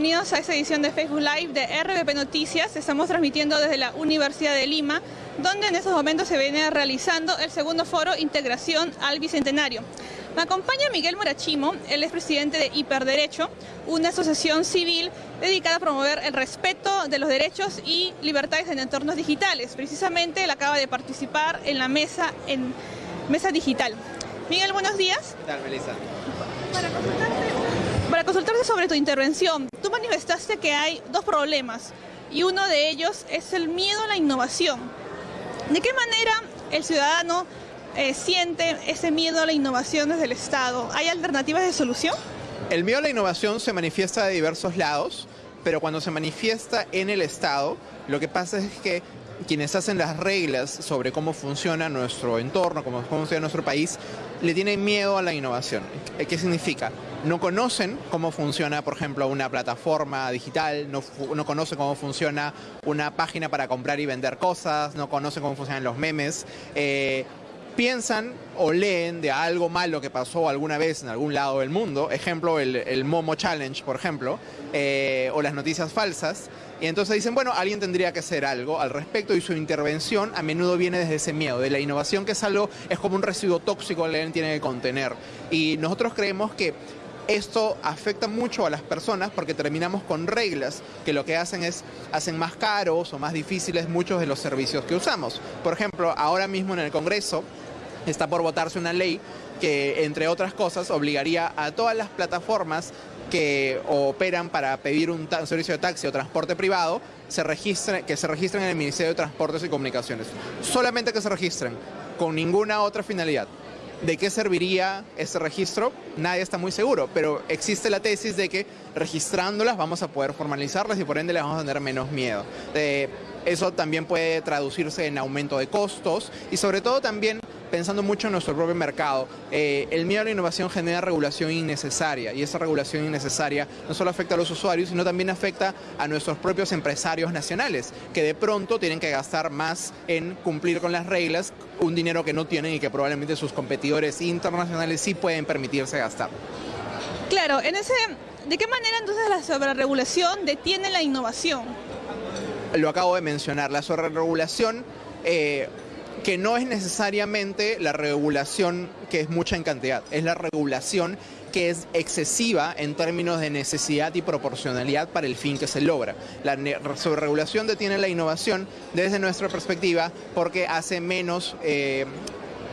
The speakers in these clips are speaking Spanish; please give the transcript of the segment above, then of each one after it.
bienvenidos a esta edición de Facebook Live de RBP Noticias. Estamos transmitiendo desde la Universidad de Lima, donde en estos momentos se viene realizando el segundo foro Integración al Bicentenario. Me acompaña Miguel Morachimo, él es presidente de Hiperderecho, una asociación civil dedicada a promover el respeto de los derechos y libertades en entornos digitales. Precisamente él acaba de participar en la mesa, en mesa digital. Miguel, buenos días. ¿Qué tal, Melissa? Para consultarte sobre tu intervención, manifestaste que hay dos problemas y uno de ellos es el miedo a la innovación. ¿De qué manera el ciudadano eh, siente ese miedo a la innovación desde el Estado? ¿Hay alternativas de solución? El miedo a la innovación se manifiesta de diversos lados, pero cuando se manifiesta en el Estado, lo que pasa es que quienes hacen las reglas sobre cómo funciona nuestro entorno, cómo funciona nuestro país, le tienen miedo a la innovación. ¿Qué significa? No conocen cómo funciona, por ejemplo, una plataforma digital, no, conocen cómo funciona una página para comprar y vender cosas, no conocen cómo funcionan los memes. Eh, piensan o leen de algo malo que pasó alguna vez en algún lado del mundo, ejemplo el, Momo Challenge, por ejemplo, eh, o las noticias falsas, y entonces dicen, bueno, alguien tendría que hacer algo al respecto y su intervención a menudo viene desde ese miedo, de la innovación que es algo, es como un residuo tóxico que alguien tiene que contener. Y nosotros creemos que esto afecta mucho a las personas porque terminamos con reglas que lo que hacen es hacen más caros o más difíciles muchos de los servicios que usamos. Por ejemplo, ahora mismo en el Congreso está por votarse una ley que, entre otras cosas, obligaría a todas las plataformas que operan para pedir un servicio de taxi o transporte privado se que se registren en el Ministerio de Transportes y Comunicaciones. Solamente que se registren, con ninguna otra finalidad. ¿De qué serviría ese registro? Nadie está muy seguro, pero existe la tesis de que registrándolas vamos a poder formalizarlas y por ende les vamos a tener menos miedo. Eh, eso también puede traducirse en aumento de costos y sobre todo también pensando mucho en nuestro propio mercado. Eh, el miedo a la innovación genera regulación innecesaria y esa regulación innecesaria no solo afecta a los usuarios, sino también afecta a nuestros propios empresarios nacionales, que de pronto tienen que gastar más en cumplir con las reglas, un dinero que no tienen y que probablemente sus competidores internacionales sí pueden permitirse gastar. Claro, en ese, ¿de qué manera entonces la sobreregulación detiene la innovación? Lo acabo de mencionar, la sobreregulación eh, que no es necesariamente la regulación que es mucha en cantidad, es la regulación que es excesiva en términos de necesidad y proporcionalidad para el fin que se logra. La sobreregulación detiene la innovación desde nuestra perspectiva porque hace menos eh,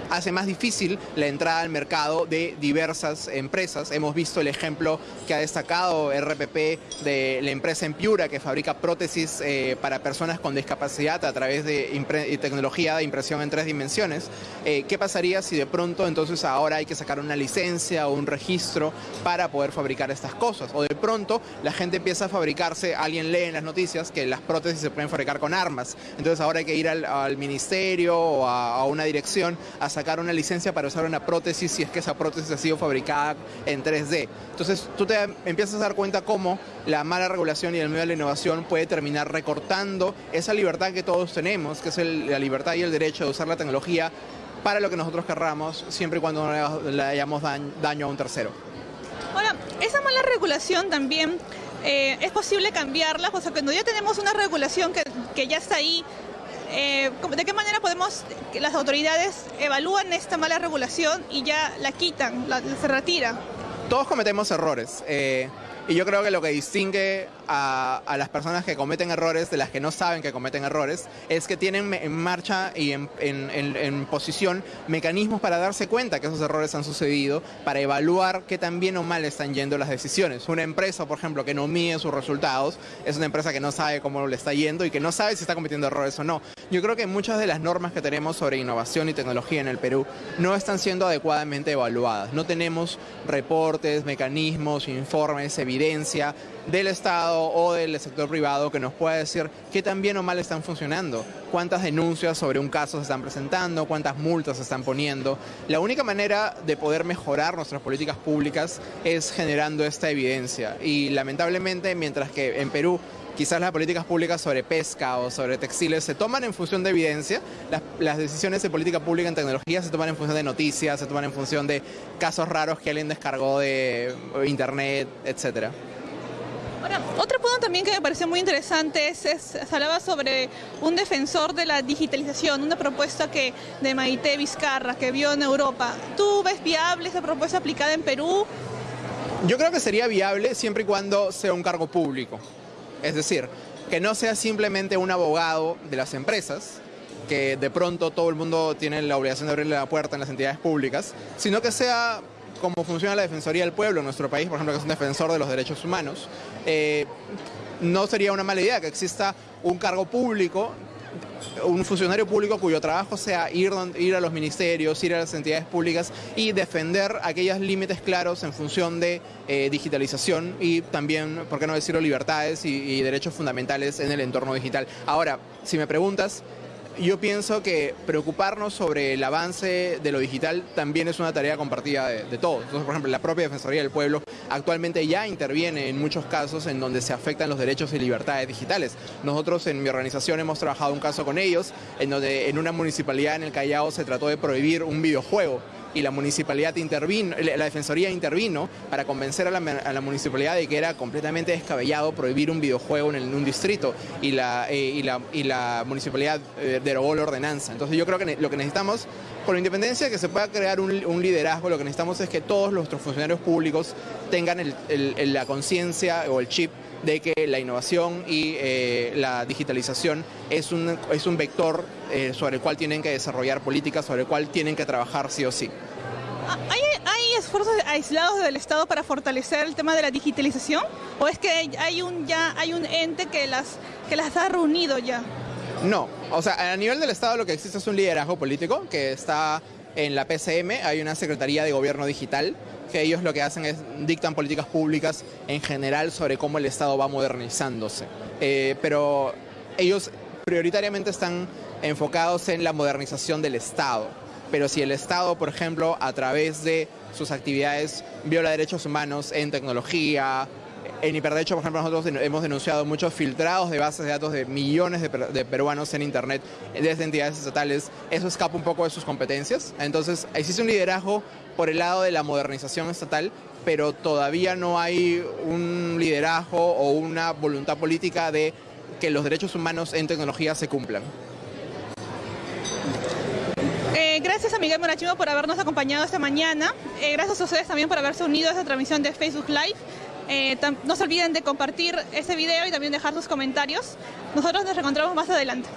hace más difícil la entrada al mercado de diversas empresas. Hemos visto el ejemplo que ha destacado RPP de la empresa Empiura que fabrica prótesis eh, para personas con discapacidad a través de tecnología de impresión en tres dimensiones. Eh, ¿Qué pasaría si de pronto entonces ahora hay que sacar una licencia o un registro para poder fabricar estas cosas? O de pronto la gente empieza a fabricarse, alguien lee en las noticias que las prótesis se pueden fabricar con armas. Entonces ahora hay que ir al, ministerio o a, a una dirección a sacar una licencia para usar una prótesis si es que esa prótesis ha sido fabricada en 3D. Entonces tú te empiezas a dar cuenta cómo la mala regulación y el miedo a la innovación puede terminar recortando esa libertad que todos tenemos, que es la libertad y el derecho de usar la tecnología para lo que nosotros querramos, siempre y cuando no le, hayamos daño a un tercero. Ahora, esa mala regulación también eh, es posible cambiarla, o sea, cuando ya tenemos una regulación que, que ya está ahí, eh, ¿de qué manera podemos, que las autoridades evalúan esta mala regulación y ya la quitan, se retira? Todos cometemos errores. Eh, y yo creo que lo que distingue a, las personas que cometen errores de las que no saben que cometen errores es que tienen en marcha y en, posición mecanismos para darse cuenta que esos errores han sucedido, para evaluar qué tan bien o mal están yendo las decisiones. Una empresa, por ejemplo, que no mide sus resultados, es una empresa que no sabe cómo le está yendo y que no sabe si está cometiendo errores o no. Yo creo que muchas de las normas que tenemos sobre innovación y tecnología en el Perú no están siendo adecuadamente evaluadas. No tenemos reportes, mecanismos, informes, evidencias del Estado o del sector privado que nos pueda decir qué tan bien o mal están funcionando, cuántas denuncias sobre un caso se están presentando, cuántas multas se están poniendo. La única manera de poder mejorar nuestras políticas públicas es generando esta evidencia y lamentablemente mientras que en Perú quizás las políticas públicas sobre pesca o sobre textiles se toman en función de evidencia, las, decisiones de política pública en tecnología se toman en función de noticias, se toman en función de casos raros que alguien descargó de internet, etcétera. Ahora, otro punto también que me pareció muy interesante es, es, se hablaba sobre un defensor de la digitalización, una propuesta que de Maite Vizcarra que vio en Europa. ¿Tú ves viable esa propuesta aplicada en Perú? Yo creo que sería viable siempre y cuando sea un cargo público. Es decir, que no sea simplemente un abogado de las empresas, que de pronto todo el mundo tiene la obligación de abrirle la puerta en las entidades públicas, sino que sea como funciona la Defensoría del Pueblo en nuestro país, por ejemplo, que es un defensor de los derechos humanos. Eh, no sería una mala idea que exista un cargo público un funcionario público cuyo trabajo sea ir, ir a los ministerios, ir a las entidades públicas y defender aquellos límites claros en función de eh, digitalización y también, por qué no decirlo, libertades y, y derechos fundamentales en el entorno digital. Ahora, si me preguntas, yo pienso que preocuparnos sobre el avance de lo digital también es una tarea compartida de, todos. Entonces, por ejemplo, la propia Defensoría del Pueblo actualmente ya interviene en muchos casos en donde se afectan los derechos y libertades digitales. Nosotros en mi organización hemos trabajado un caso con ellos, en donde en una municipalidad en el Callao se trató de prohibir un videojuego y la municipalidad intervino, la defensoría intervino para convencer a la, municipalidad de que era completamente descabellado prohibir un videojuego en, un distrito y la, eh, municipalidad eh, derogó la ordenanza. Entonces yo creo que lo que necesitamos, con la independencia que se pueda crear un, liderazgo, lo que necesitamos es que todos nuestros funcionarios públicos tengan la conciencia o el chip de que la innovación y eh, la digitalización es un, es un vector sobre el cual tienen que desarrollar políticas, sobre el cual tienen que trabajar sí o sí. ¿Hay, esfuerzos aislados del Estado para fortalecer el tema de la digitalización? ¿O es que hay un, ya hay un ente que las, que las ha reunido ya? No, o sea, a nivel del Estado lo que existe es un liderazgo político que está en la PCM, hay una Secretaría de Gobierno Digital, que ellos lo que hacen es dictan políticas públicas en general sobre cómo el Estado va modernizándose. Eh, pero ellos prioritariamente están enfocados en la modernización del Estado pero si el Estado, por ejemplo, a través de sus actividades viola derechos humanos en tecnología, en hiperderecho, por ejemplo, nosotros hemos denunciado muchos filtrados de bases de datos de millones de, peruanos en Internet desde entidades estatales. Eso escapa un poco de sus competencias. Entonces, existe un liderazgo por el lado de la modernización estatal, pero todavía no hay un liderazgo o una voluntad política de que los derechos humanos en tecnología se cumplan. Eh, gracias a Miguel Morachimo por habernos acompañado esta mañana. Eh, gracias a ustedes también por haberse unido a esta transmisión de Facebook Live. Eh, no se olviden de compartir este video y también dejar sus comentarios. Nosotros nos reencontramos más adelante.